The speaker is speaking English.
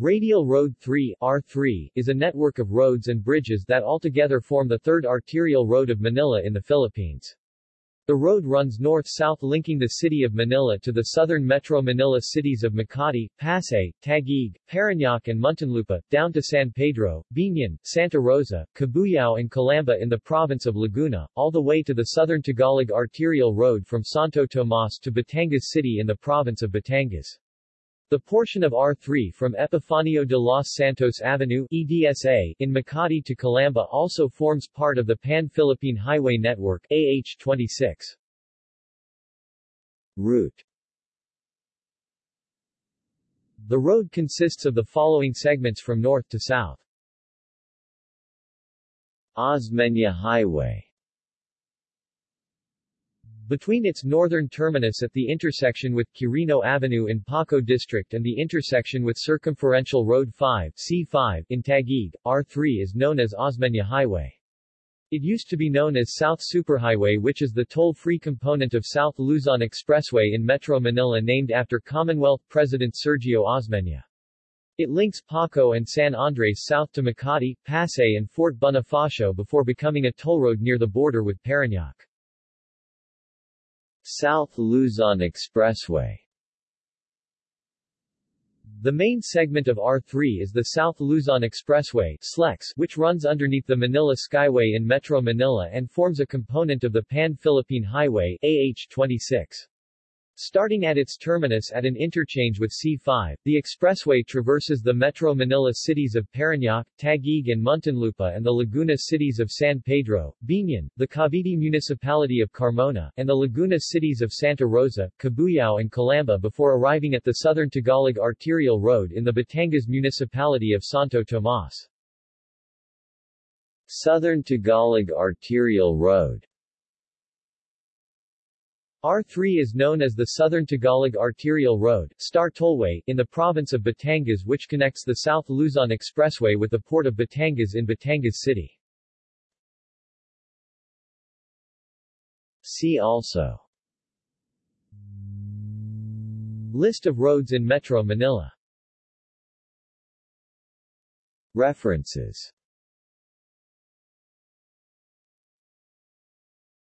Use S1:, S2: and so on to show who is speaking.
S1: Radial Road 3 R3, is a network of roads and bridges that altogether form the third arterial road of Manila in the Philippines. The road runs north-south linking the city of Manila to the southern Metro Manila cities of Makati, Pasay, Taguig, Parañaque and Muntinlupa, down to San Pedro, Biñan, Santa Rosa, Cabuyao and Calamba in the province of Laguna, all the way to the southern Tagalog arterial road from Santo Tomas to Batangas City in the province of Batangas. The portion of R3 from Epifanio de los Santos Avenue EDSA in Makati to Calamba also forms part of the Pan-Philippine Highway Network AH26. Route The road consists of the following segments from north to south. Osmeña Highway between its northern terminus at the intersection with Quirino Avenue in Paco District and the intersection with Circumferential Road 5 C5 in Taguig, R3 is known as Osmeña Highway. It used to be known as South Superhighway which is the toll-free component of South Luzon Expressway in Metro Manila named after Commonwealth President Sergio Osmeña. It links Paco and San Andres south to Makati, Pasay and Fort Bonifacio before becoming a toll road near the border with Parañaque. South Luzon Expressway the main segment of R3 is the South Luzon Expressway SLEX, which runs underneath the Manila Skyway in Metro Manila and forms a component of the Pan-Philippine Highway AH26. Starting at its terminus at an interchange with C5, the expressway traverses the Metro Manila cities of Parañaque, Taguig and Muntinlupa and the Laguna cities of San Pedro, Biñan, the Cavite municipality of Carmona, and the Laguna cities of Santa Rosa, Cabuyao and Calamba before arriving at the southern Tagalog arterial road in the Batangas municipality of Santo Tomas. Southern Tagalog Arterial Road R3 is known as the Southern Tagalog Arterial Road Star Tollway, in the province of Batangas which connects the South Luzon Expressway with the port of Batangas in Batangas City. See also List of roads in Metro Manila References